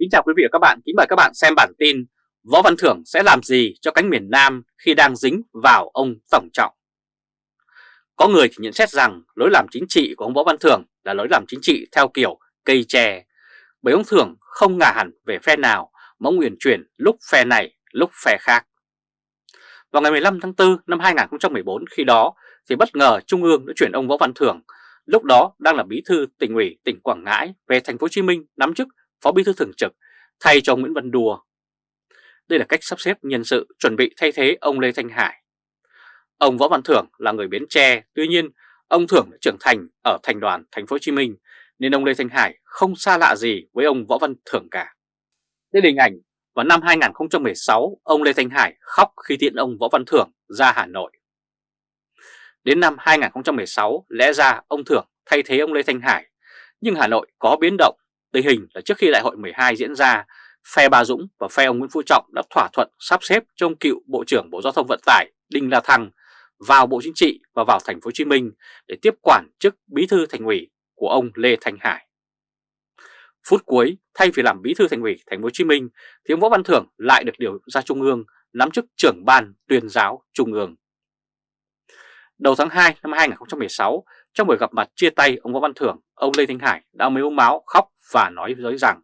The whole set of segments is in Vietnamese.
Kính chào quý vị và các bạn, kính mời các bạn xem bản tin Võ Văn Thưởng sẽ làm gì cho cánh miền Nam khi đang dính vào ông Tổng Trọng? Có người thì nhận xét rằng lối làm chính trị của ông Võ Văn Thưởng là lối làm chính trị theo kiểu cây tre, Bởi ông Thưởng không ngả hẳn về phe nào mà ông uyển chuyển lúc phe này lúc phe khác. Vào ngày 15 tháng 4 năm 2014 khi đó thì bất ngờ Trung ương đã chuyển ông Võ Văn Thưởng lúc đó đang là bí thư tỉnh ủy tỉnh Quảng Ngãi về thành phố Hồ Chí Minh nắm chức Phó Bí thư Thường trực thay cho Nguyễn Văn Đùa. Đây là cách sắp xếp nhân sự chuẩn bị thay thế ông Lê Thanh Hải. Ông Võ Văn Thưởng là người Bến Tre, tuy nhiên ông Thưởng đã trưởng thành ở thành đoàn thành phố Hồ Chí Minh nên ông Lê Thanh Hải không xa lạ gì với ông Võ Văn Thưởng cả. Đây là hình ảnh vào năm 2016 ông Lê Thanh Hải khóc khi tiễn ông Võ Văn Thưởng ra Hà Nội. Đến năm 2016 lẽ ra ông Thưởng thay thế ông Lê Thanh Hải nhưng Hà Nội có biến động Tình hình là trước khi đại hội 12 diễn ra, phe Bà Dũng và phe ông Nguyễn Phú Trọng đã thỏa thuận sắp xếp cho ông cựu Bộ trưởng Bộ Giao thông Vận tải Đinh La Thăng vào Bộ Chính trị và vào thành phố Hồ Chí Minh để tiếp quản chức bí thư thành ủy của ông Lê Thanh Hải. Phút cuối, thay vì làm bí thư thành ủy thành phố Hồ Chí Minh thì ông Võ Văn Thưởng lại được điều ra trung ương nắm chức trưởng ban tuyên giáo trung ương. Đầu tháng 2 năm 2016, trong buổi gặp mặt chia tay ông Võ Văn Thưởng, ông Lê Thanh Hải đã mếu máu khóc và nói với rằng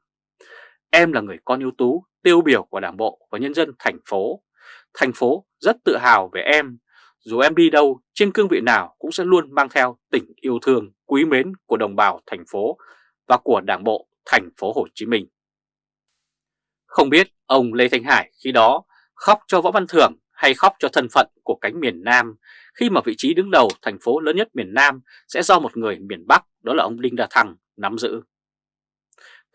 Em là người con ưu tú, tiêu biểu của Đảng Bộ và nhân dân thành phố. Thành phố rất tự hào về em. Dù em đi đâu, trên cương vị nào cũng sẽ luôn mang theo tình yêu thương, quý mến của đồng bào thành phố và của Đảng Bộ thành phố Hồ Chí Minh. Không biết ông Lê Thanh Hải khi đó khóc cho Võ Văn Thưởng hay khóc cho thân phận của cánh miền Nam khi mà vị trí đứng đầu thành phố lớn nhất miền Nam sẽ do một người miền Bắc đó là ông Đinh Đà Thăng nắm giữ.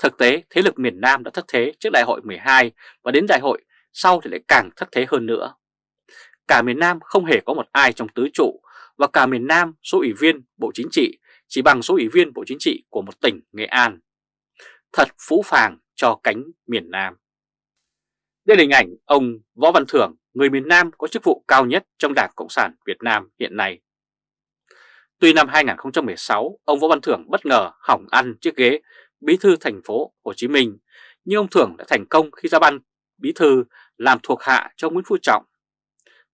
Thực tế, thế lực miền Nam đã thất thế trước đại hội 12 và đến đại hội sau thì lại càng thất thế hơn nữa. Cả miền Nam không hề có một ai trong tứ trụ và cả miền Nam số ủy viên Bộ Chính trị chỉ bằng số ủy viên Bộ Chính trị của một tỉnh Nghệ An. Thật phũ phàng cho cánh miền Nam. Đây là hình ảnh ông Võ Văn Thưởng, người miền Nam có chức vụ cao nhất trong Đảng Cộng sản Việt Nam hiện nay. Tuy năm 2016, ông Võ Văn Thưởng bất ngờ hỏng ăn chiếc ghế bí thư thành phố Hồ Chí Minh, nhưng ông Thưởng đã thành công khi ra ban bí thư làm thuộc hạ cho Nguyễn Phú Trọng.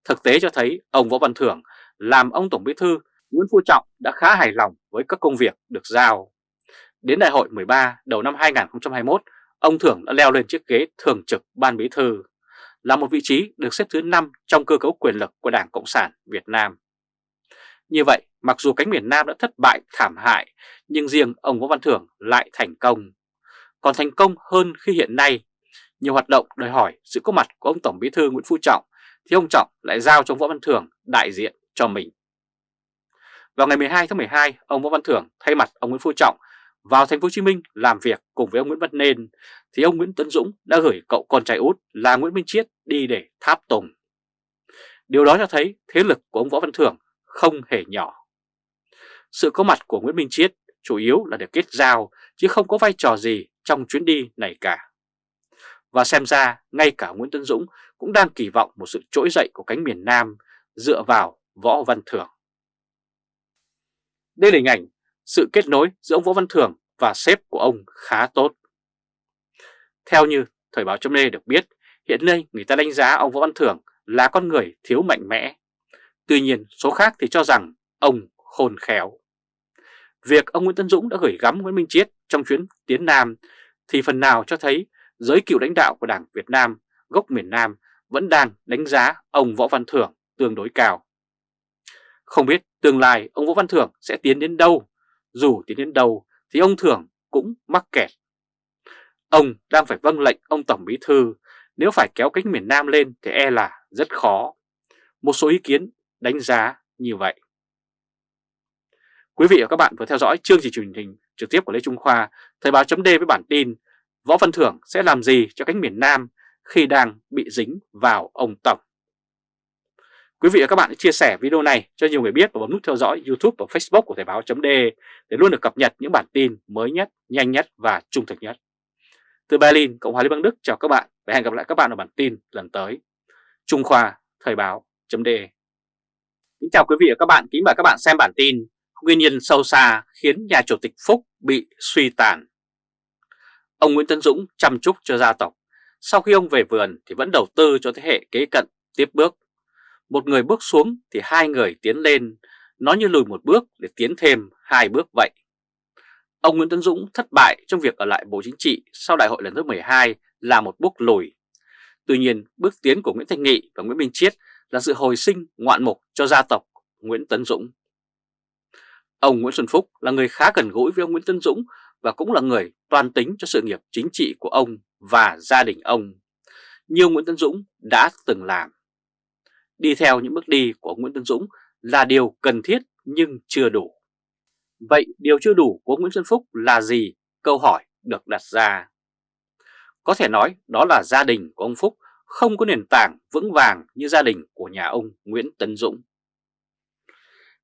Thực tế cho thấy ông Võ Văn Thưởng làm ông Tổng bí thư Nguyễn Phú Trọng đã khá hài lòng với các công việc được giao. Đến đại hội 13 đầu năm 2021, ông Thưởng đã leo lên chiếc ghế thường trực ban bí thư, là một vị trí được xếp thứ 5 trong cơ cấu quyền lực của Đảng Cộng sản Việt Nam. Như vậy, mặc dù cánh miền Nam đã thất bại thảm hại, nhưng riêng ông Võ Văn Thưởng lại thành công. Còn thành công hơn khi hiện nay, nhiều hoạt động đòi hỏi sự có mặt của ông Tổng Bí thư Nguyễn Phú Trọng, thì ông Trọng lại giao cho Võ Văn Thưởng đại diện cho mình. Vào ngày 12 tháng 12, ông Võ Văn Thưởng thay mặt ông Nguyễn Phú Trọng vào thành phố Hồ Chí Minh làm việc cùng với ông Nguyễn Văn Nên thì ông Nguyễn Tấn Dũng đã gửi cậu con trai út là Nguyễn Minh Chiết đi để tháp tùng. Điều đó cho thấy thế lực của ông Võ Văn Thưởng không hề nhỏ. Sự có mặt của Nguyễn Minh Chiết chủ yếu là để kết giao chứ không có vai trò gì trong chuyến đi này cả. Và xem ra ngay cả Nguyễn Tân Dũng cũng đang kỳ vọng một sự trỗi dậy của cánh miền Nam dựa vào Võ Văn Thưởng. Đây là hình ảnh sự kết nối giữa ông Võ Văn Thưởng và sếp của ông khá tốt. Theo như Thời báo chấm được biết, hiện nay người ta đánh giá ông Võ Văn Thưởng là con người thiếu mạnh mẽ. Tuy nhiên, số khác thì cho rằng ông khôn khéo. Việc ông Nguyễn Tân Dũng đã gửi gắm Nguyễn Minh Chiết trong chuyến tiến Nam thì phần nào cho thấy giới cựu lãnh đạo của Đảng Việt Nam gốc miền Nam vẫn đang đánh giá ông Võ Văn Thưởng tương đối cao. Không biết tương lai ông Võ Văn Thưởng sẽ tiến đến đâu, dù tiến đến đâu thì ông Thưởng cũng mắc kẹt. Ông đang phải vâng lệnh ông Tổng Bí Thư, nếu phải kéo cánh miền Nam lên thì e là rất khó. Một số ý kiến đánh giá như vậy. Quý vị và các bạn vừa theo dõi chương trình truyền hình trực tiếp của Lê Trung Khoa, Thời báo chấm với bản tin Võ Văn Thưởng sẽ làm gì cho cánh miền Nam khi đang bị dính vào ông Tổng. Quý vị và các bạn hãy chia sẻ video này cho nhiều người biết và bấm nút theo dõi YouTube và Facebook của Thời báo chấm để luôn được cập nhật những bản tin mới nhất, nhanh nhất và trung thực nhất. Từ Berlin, Cộng hòa Liên bang Đức chào các bạn và hẹn gặp lại các bạn ở bản tin lần tới. Trung Khoa Thời báo chấm Kính chào quý vị và các bạn, kính mời các bạn xem bản tin Nguyên nhân sâu xa khiến nhà chủ tịch Phúc bị suy tàn Ông Nguyễn Tấn Dũng chăm chúc cho gia tộc. Sau khi ông về vườn thì vẫn đầu tư cho thế hệ kế cận tiếp bước. Một người bước xuống thì hai người tiến lên, nó như lùi một bước để tiến thêm hai bước vậy. Ông Nguyễn Tấn Dũng thất bại trong việc ở lại Bộ Chính trị sau đại hội lần thứ 12 là một bước lùi. Tuy nhiên, bước tiến của Nguyễn Thanh Nghị và Nguyễn Minh Chiết là sự hồi sinh ngoạn mục cho gia tộc Nguyễn Tấn Dũng. Ông Nguyễn Xuân Phúc là người khá gần gũi với ông Nguyễn Tấn Dũng và cũng là người toàn tính cho sự nghiệp chính trị của ông và gia đình ông. Nhiều Nguyễn Tấn Dũng đã từng làm. Đi theo những bước đi của Nguyễn Tấn Dũng là điều cần thiết nhưng chưa đủ. Vậy điều chưa đủ của Nguyễn Xuân Phúc là gì? Câu hỏi được đặt ra. Có thể nói đó là gia đình của ông Phúc không có nền tảng vững vàng như gia đình của nhà ông Nguyễn Tấn Dũng.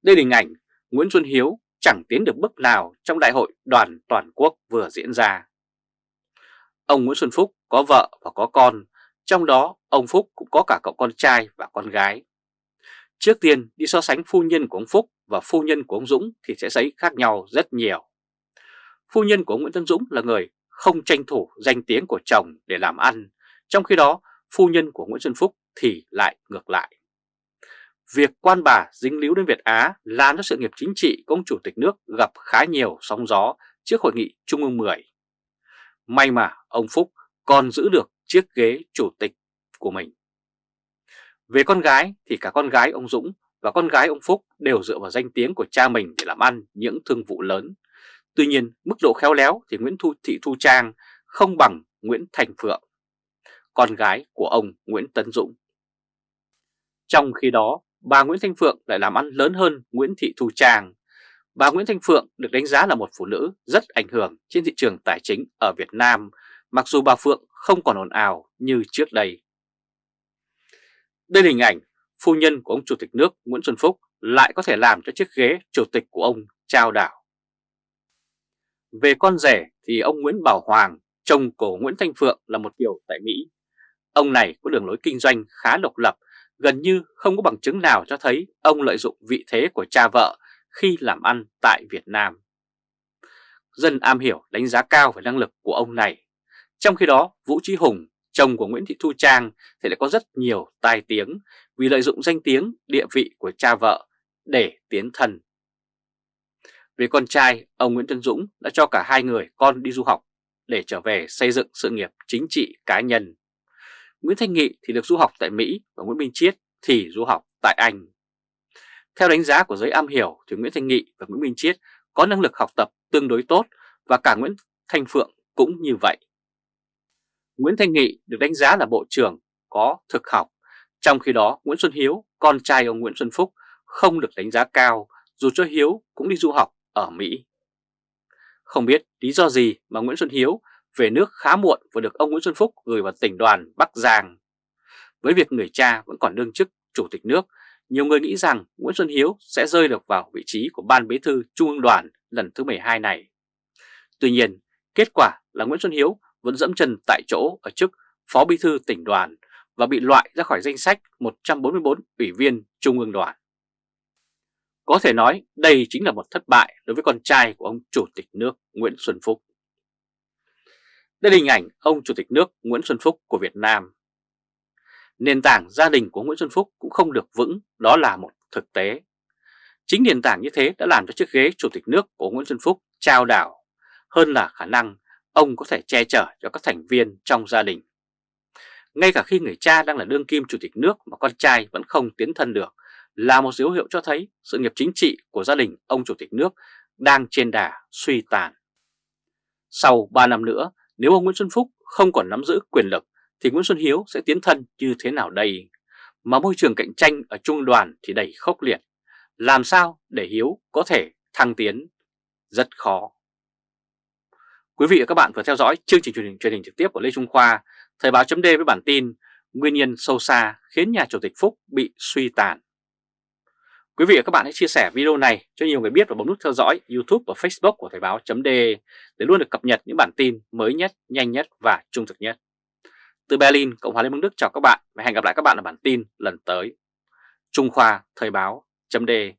Đây là hình ảnh Nguyễn Xuân Hiếu chẳng tiến được bước nào trong đại hội đoàn toàn quốc vừa diễn ra. Ông Nguyễn Xuân Phúc có vợ và có con, trong đó ông Phúc cũng có cả cậu con trai và con gái. Trước tiên đi so sánh phu nhân của ông Phúc và phu nhân của ông Dũng thì sẽ thấy khác nhau rất nhiều. Phu nhân của ông Nguyễn Tân Dũng là người không tranh thủ danh tiếng của chồng để làm ăn, trong khi đó phu nhân của Nguyễn Xuân Phúc thì lại ngược lại. Việc quan bà dính líu đến Việt Á làm cho sự nghiệp chính trị của ông Chủ tịch nước gặp khá nhiều sóng gió trước hội nghị Trung ương 10. May mà ông Phúc còn giữ được chiếc ghế chủ tịch của mình. Về con gái thì cả con gái ông Dũng và con gái ông Phúc đều dựa vào danh tiếng của cha mình để làm ăn những thương vụ lớn. Tuy nhiên, mức độ khéo léo thì Nguyễn Thu Thị Thu Trang không bằng Nguyễn Thành Phượng, con gái của ông Nguyễn Tấn Dũng. Trong khi đó, bà Nguyễn Thanh Phượng lại làm ăn lớn hơn Nguyễn Thị Thu Trang. Bà Nguyễn Thanh Phượng được đánh giá là một phụ nữ rất ảnh hưởng trên thị trường tài chính ở Việt Nam, mặc dù bà Phượng không còn ồn ào như trước đây. Đây là hình ảnh phu nhân của ông Chủ tịch nước Nguyễn Xuân Phúc lại có thể làm cho chiếc ghế chủ tịch của ông trao đảo. Về con rể thì ông Nguyễn Bảo Hoàng, chồng của Nguyễn Thanh Phượng là một kiểu tại Mỹ. Ông này có đường lối kinh doanh khá độc lập, gần như không có bằng chứng nào cho thấy ông lợi dụng vị thế của cha vợ khi làm ăn tại Việt Nam. Dân am hiểu đánh giá cao về năng lực của ông này. Trong khi đó, Vũ Trí Hùng, chồng của Nguyễn Thị Thu Trang thì lại có rất nhiều tai tiếng vì lợi dụng danh tiếng, địa vị của cha vợ để tiến thân. Về con trai, ông Nguyễn Tân Dũng đã cho cả hai người con đi du học để trở về xây dựng sự nghiệp chính trị cá nhân. Nguyễn Thanh Nghị thì được du học tại Mỹ và Nguyễn Minh Chiết thì du học tại Anh. Theo đánh giá của giới am hiểu thì Nguyễn Thanh Nghị và Nguyễn Minh Chiết có năng lực học tập tương đối tốt và cả Nguyễn Thanh Phượng cũng như vậy. Nguyễn Thanh Nghị được đánh giá là bộ trưởng có thực học, trong khi đó Nguyễn Xuân Hiếu, con trai ông Nguyễn Xuân Phúc, không được đánh giá cao dù cho Hiếu cũng đi du học ở Mỹ. Không biết lý do gì mà Nguyễn Xuân Hiếu về nước khá muộn và được ông Nguyễn Xuân Phúc gửi vào tỉnh đoàn Bắc Giang. Với việc người cha vẫn còn đương chức chủ tịch nước, nhiều người nghĩ rằng Nguyễn Xuân Hiếu sẽ rơi được vào vị trí của Ban Bí thư Trung ương đoàn lần thứ 12 này. Tuy nhiên, kết quả là Nguyễn Xuân Hiếu vẫn dẫm chân tại chỗ ở chức Phó Bí thư tỉnh đoàn và bị loại ra khỏi danh sách 144 ủy viên Trung ương đoàn. Có thể nói đây chính là một thất bại đối với con trai của ông Chủ tịch nước Nguyễn Xuân Phúc. Đây là hình ảnh ông Chủ tịch nước Nguyễn Xuân Phúc của Việt Nam. Nền tảng gia đình của Nguyễn Xuân Phúc cũng không được vững, đó là một thực tế. Chính nền tảng như thế đã làm cho chiếc ghế Chủ tịch nước của Nguyễn Xuân Phúc trao đảo, hơn là khả năng ông có thể che chở cho các thành viên trong gia đình. Ngay cả khi người cha đang là đương kim chủ tịch nước mà con trai vẫn không tiến thân được là một dấu hiệu cho thấy sự nghiệp chính trị của gia đình ông chủ tịch nước đang trên đà suy tàn. Sau 3 năm nữa, nếu ông Nguyễn Xuân Phúc không còn nắm giữ quyền lực thì Nguyễn Xuân Hiếu sẽ tiến thân như thế nào đây? Mà môi trường cạnh tranh ở trung đoàn thì đầy khốc liệt. Làm sao để Hiếu có thể thăng tiến? Rất khó. Quý vị và các bạn vừa theo dõi chương trình truyền hình truyền hình trực tiếp của Lê Trung Khoa, Thời báo chấm với bản tin Nguyên nhân sâu xa khiến nhà Chủ tịch Phúc bị suy tàn. Quý vị và các bạn hãy chia sẻ video này cho nhiều người biết và bấm nút theo dõi YouTube và Facebook của Thời báo .de để luôn được cập nhật những bản tin mới nhất, nhanh nhất và trung thực nhất. Từ Berlin, Cộng hòa Liên bang Đức chào các bạn và hẹn gặp lại các bạn ở bản tin lần tới. Trung Khoa Thời báo .de.